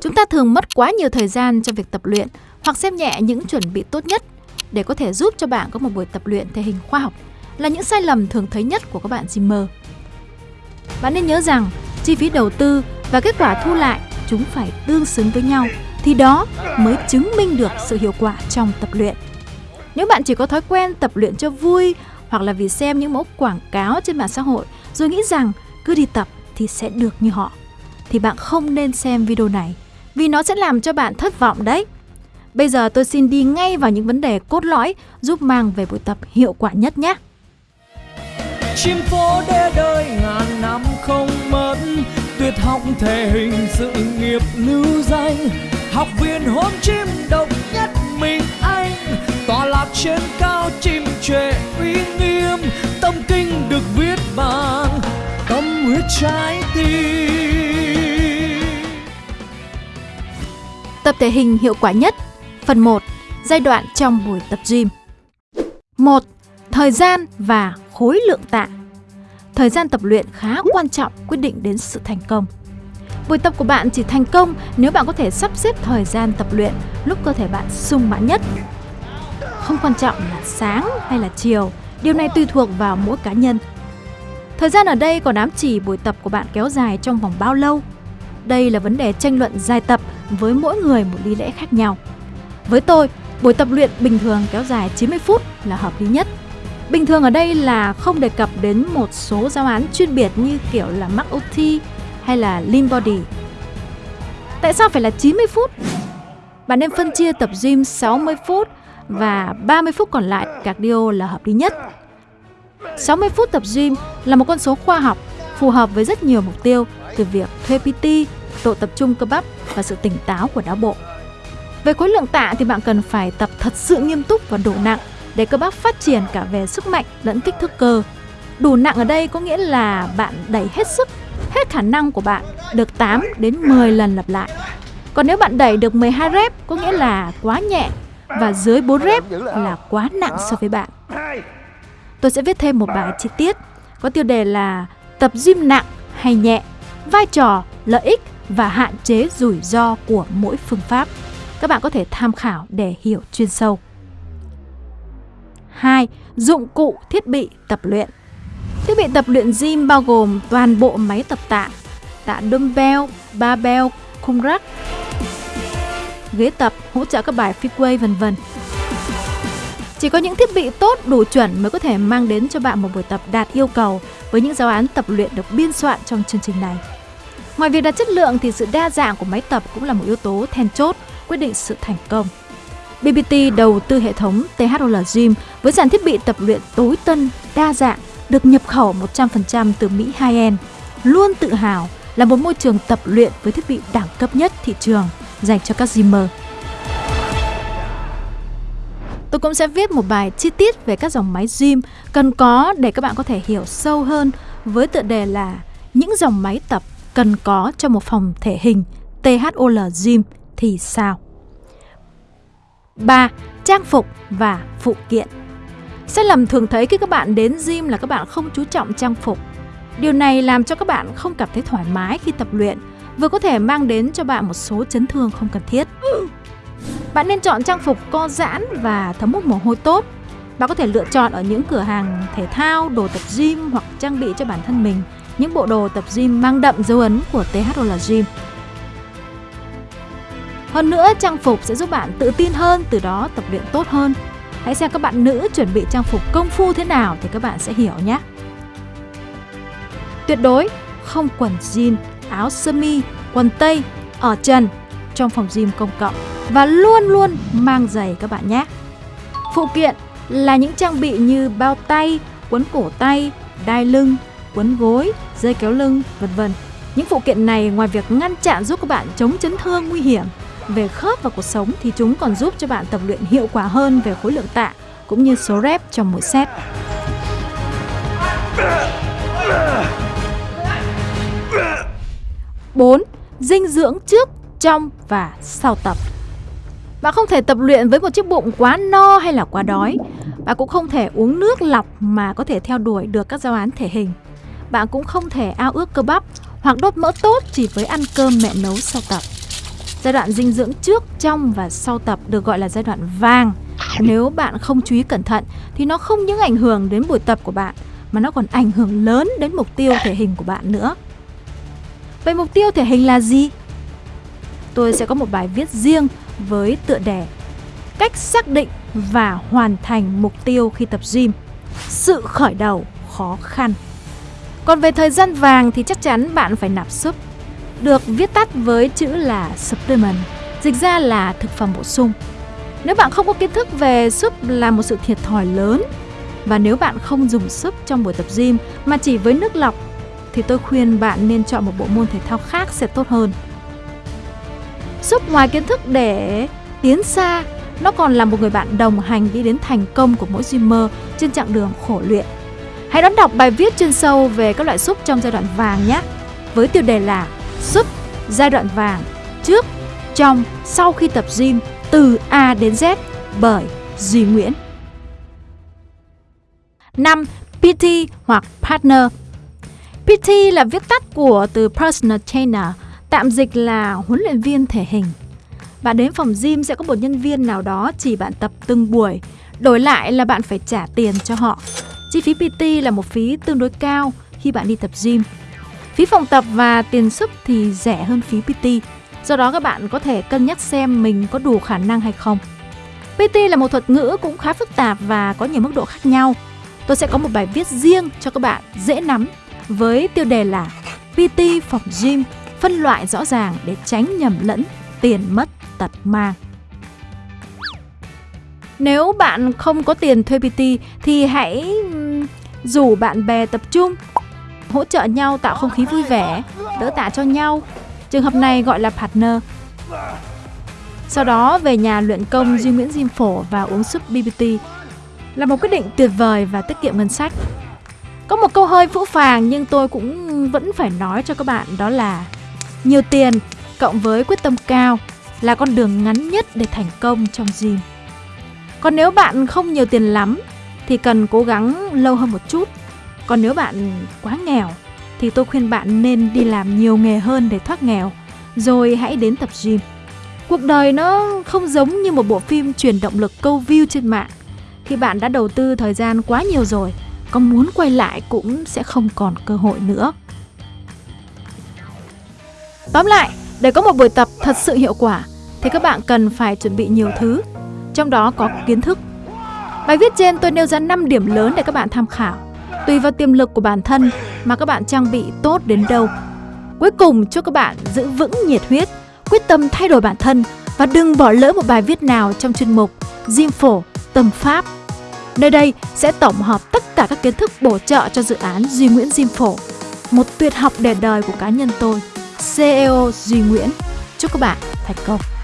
Chúng ta thường mất quá nhiều thời gian trong việc tập luyện hoặc xem nhẹ những chuẩn bị tốt nhất để có thể giúp cho bạn có một buổi tập luyện thể hình khoa học là những sai lầm thường thấy nhất của các bạn gymmer. Bạn nên nhớ rằng chi phí đầu tư và kết quả thu lại chúng phải tương xứng với nhau thì đó mới chứng minh được sự hiệu quả trong tập luyện. Nếu bạn chỉ có thói quen tập luyện cho vui hoặc là vì xem những mẫu quảng cáo trên mạng xã hội rồi nghĩ rằng cứ đi tập thì sẽ được như họ thì bạn không nên xem video này vì nó sẽ làm cho bạn thất vọng đấy. Bây giờ tôi xin đi ngay vào những vấn đề cốt lõi giúp mang về buổi tập hiệu quả nhất nhé. Chim phố để đời ngàn năm không mất, Tuyệt học thể hình sự nghiệp lưu danh Học viên hôn chim độc nhất mình anh, Tòa lạc trên cao chim trệ uy nghiêm Tâm kinh được viết bằng tâm huyết trái Tập thể hình hiệu quả nhất Phần 1. Giai đoạn trong buổi tập gym 1. Thời gian và khối lượng tạ Thời gian tập luyện khá quan trọng quyết định đến sự thành công Buổi tập của bạn chỉ thành công nếu bạn có thể sắp xếp thời gian tập luyện lúc cơ thể bạn sung mãn nhất. Không quan trọng là sáng hay là chiều, điều này tùy thuộc vào mỗi cá nhân. Thời gian ở đây còn ám chỉ buổi tập của bạn kéo dài trong vòng bao lâu. Đây là vấn đề tranh luận dài tập với mỗi người một lý lẽ khác nhau. Với tôi, buổi tập luyện bình thường kéo dài 90 phút là hợp lý nhất. Bình thường ở đây là không đề cập đến một số giáo án chuyên biệt như kiểu là Max OT hay là Lean Body. Tại sao phải là 90 phút? Bạn nên phân chia tập gym 60 phút và 30 phút còn lại cardio là hợp lý nhất. 60 phút tập gym là một con số khoa học phù hợp với rất nhiều mục tiêu từ việc thuê PT, độ tập trung cơ bắp và sự tỉnh táo của não bộ. Về khối lượng tạ thì bạn cần phải tập thật sự nghiêm túc và đủ nặng để cơ bắp phát triển cả về sức mạnh lẫn kích thước cơ. Đủ nặng ở đây có nghĩa là bạn đẩy hết sức, hết khả năng của bạn được 8 đến 10 lần lặp lại. Còn nếu bạn đẩy được 12 rep có nghĩa là quá nhẹ và dưới 4 rep là quá nặng so với bạn. Tôi sẽ viết thêm một bài chi tiết có tiêu đề là tập gym nặng hay nhẹ, vai trò, lợi ích và hạn chế rủi ro của mỗi phương pháp. Các bạn có thể tham khảo để hiểu chuyên sâu. 2. Dụng cụ thiết bị tập luyện Thiết bị tập luyện gym bao gồm toàn bộ máy tập tạ, tạ dumbbell, barbell, khung rắc, ghế tập, hỗ trợ các bài freeway vân vân. Chỉ có những thiết bị tốt đủ chuẩn mới có thể mang đến cho bạn một buổi tập đạt yêu cầu với những giáo án tập luyện được biên soạn trong chương trình này. Ngoài việc đạt chất lượng thì sự đa dạng của máy tập cũng là một yếu tố then chốt quyết định sự thành công. BBT đầu tư hệ thống THOL Gym với dàn thiết bị tập luyện tối tân, đa dạng, được nhập khẩu 100% từ Mỹ high-end, luôn tự hào là một môi trường tập luyện với thiết bị đẳng cấp nhất thị trường dành cho các gymer. Tôi cũng sẽ viết một bài chi tiết về các dòng máy gym cần có để các bạn có thể hiểu sâu hơn với tựa đề là những dòng máy tập cần có cho một phòng thể hình THOL Gym thì sao? 3. Trang phục và phụ kiện Sai lầm thường thấy khi các bạn đến gym là các bạn không chú trọng trang phục. Điều này làm cho các bạn không cảm thấy thoải mái khi tập luyện, vừa có thể mang đến cho bạn một số chấn thương không cần thiết. Bạn nên chọn trang phục co giãn và thấm hút mồ hôi tốt. Bạn có thể lựa chọn ở những cửa hàng thể thao, đồ tập gym hoặc trang bị cho bản thân mình những bộ đồ tập gym mang đậm dấu ấn của THOL Gym. Hơn nữa, trang phục sẽ giúp bạn tự tin hơn, từ đó tập luyện tốt hơn. Hãy xem các bạn nữ chuẩn bị trang phục công phu thế nào thì các bạn sẽ hiểu nhé. Tuyệt đối không quần jean, áo sơ mi, quần tây ở trần trong phòng gym công cộng và luôn luôn mang giày các bạn nhé. Phụ kiện là những trang bị như bao tay, quấn cổ tay, đai lưng, quấn gối, dây kéo lưng, vân vân. Những phụ kiện này ngoài việc ngăn chặn giúp các bạn chống chấn thương nguy hiểm về khớp và cuộc sống thì chúng còn giúp cho bạn tập luyện hiệu quả hơn về khối lượng tạ cũng như số rep trong mỗi set. bốn Dinh dưỡng trước, trong và sau tập Bạn không thể tập luyện với một chiếc bụng quá no hay là quá đói Bạn cũng không thể uống nước lọc mà có thể theo đuổi được các giáo án thể hình bạn cũng không thể ao ước cơ bắp hoặc đốt mỡ tốt chỉ với ăn cơm mẹ nấu sau tập Giai đoạn dinh dưỡng trước, trong và sau tập được gọi là giai đoạn vàng. Nếu bạn không chú ý cẩn thận thì nó không những ảnh hưởng đến buổi tập của bạn mà nó còn ảnh hưởng lớn đến mục tiêu thể hình của bạn nữa. Vậy mục tiêu thể hình là gì? Tôi sẽ có một bài viết riêng với tựa đề Cách xác định và hoàn thành mục tiêu khi tập gym. Sự khởi đầu khó khăn. Còn về thời gian vàng thì chắc chắn bạn phải nạp súp được viết tắt với chữ là supplement, dịch ra là thực phẩm bổ sung. Nếu bạn không có kiến thức về súp là một sự thiệt thòi lớn và nếu bạn không dùng súp trong buổi tập gym mà chỉ với nước lọc thì tôi khuyên bạn nên chọn một bộ môn thể thao khác sẽ tốt hơn. Súp ngoài kiến thức để tiến xa, nó còn là một người bạn đồng hành đi đến thành công của mỗi gymmer trên chặng đường khổ luyện. Hãy đón đọc bài viết chuyên sâu về các loại súp trong giai đoạn vàng nhé, với tiêu đề là Súp giai đoạn vàng trước, trong, sau khi tập gym từ A đến Z bởi Duy Nguyễn. 5. PT hoặc Partner PT là viết tắt của từ Personal Trainer, tạm dịch là huấn luyện viên thể hình. Bạn đến phòng gym sẽ có một nhân viên nào đó chỉ bạn tập từng buổi, đổi lại là bạn phải trả tiền cho họ. Chi phí PT là một phí tương đối cao khi bạn đi tập gym. Phí phòng tập và tiền sức thì rẻ hơn phí PT, do đó các bạn có thể cân nhắc xem mình có đủ khả năng hay không. PT là một thuật ngữ cũng khá phức tạp và có nhiều mức độ khác nhau. Tôi sẽ có một bài viết riêng cho các bạn dễ nắm với tiêu đề là PT phòng gym phân loại rõ ràng để tránh nhầm lẫn tiền mất tật mang. Nếu bạn không có tiền thuê PT thì hãy rủ bạn bè tập trung, hỗ trợ nhau tạo không khí vui vẻ, đỡ tạ cho nhau. Trường hợp này gọi là partner. Sau đó về nhà luyện công Duy Nguyễn Diêm Phổ và uống súp BBT là một quyết định tuyệt vời và tiết kiệm ngân sách. Có một câu hơi phũ phàng nhưng tôi cũng vẫn phải nói cho các bạn đó là nhiều tiền cộng với quyết tâm cao là con đường ngắn nhất để thành công trong gym. Còn nếu bạn không nhiều tiền lắm thì cần cố gắng lâu hơn một chút. Còn nếu bạn quá nghèo thì tôi khuyên bạn nên đi làm nhiều nghề hơn để thoát nghèo, rồi hãy đến tập gym. Cuộc đời nó không giống như một bộ phim truyền động lực câu view trên mạng. Khi bạn đã đầu tư thời gian quá nhiều rồi, có muốn quay lại cũng sẽ không còn cơ hội nữa. Tóm lại, để có một buổi tập thật sự hiệu quả thì các bạn cần phải chuẩn bị nhiều thứ, trong đó có kiến thức. Bài viết trên tôi nêu ra 5 điểm lớn để các bạn tham khảo. Tùy vào tiềm lực của bản thân mà các bạn trang bị tốt đến đâu. Cuối cùng chúc các bạn giữ vững nhiệt huyết, quyết tâm thay đổi bản thân và đừng bỏ lỡ một bài viết nào trong chuyên mục Diêm Phổ Tâm Pháp. Nơi đây sẽ tổng hợp tất cả các kiến thức bổ trợ cho dự án Duy Nguyễn Diêm Phổ, một tuyệt học để đời của cá nhân tôi, CEO Duy Nguyễn. Chúc các bạn thành công!